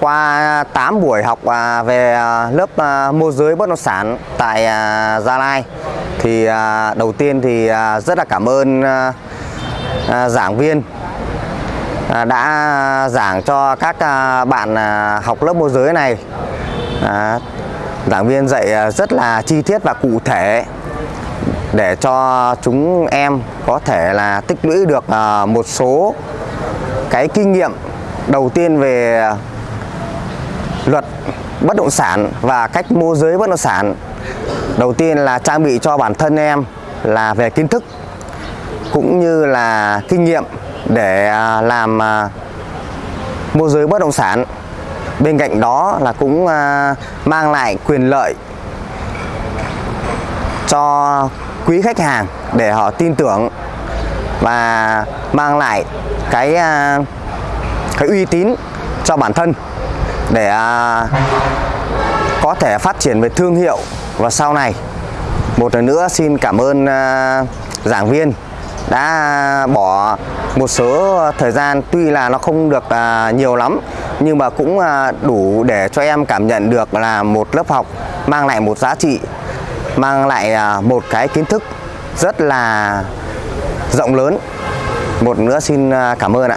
Qua 8 buổi học à, về à, lớp à, môi giới bất động sản tại Gia Lai, thì đầu tiên thì rất là cảm ơn giảng viên đã giảng cho các bạn học lớp môi giới này. Giảng viên dạy rất là chi tiết và cụ thể để cho chúng em có thể là tích lũy được một số cái kinh nghiệm đầu tiên về luật bất động sản và cách môi giới bất động sản. Đầu tiên là trang bị cho bản thân em là về kiến thức cũng như là kinh nghiệm để à, làm à, môi giới bất động sản. Bên cạnh đó là cũng à, mang lại quyền lợi cho quý khách hàng để họ tin tưởng và mang lại cái cái uy tín cho bản thân để à, có thể phát triển về thương hiệu. Và sau này, một lần nữa xin cảm ơn à, giảng viên đã bỏ một số thời gian. Tuy là nó không được à, nhiều lắm, nhưng mà cũng đủ để cho em cảm nhận được là một lớp học mang lại một giá trị, mang lại một cái kiến thức rất là rộng lớn. Một nữa xin cảm ơn ạ.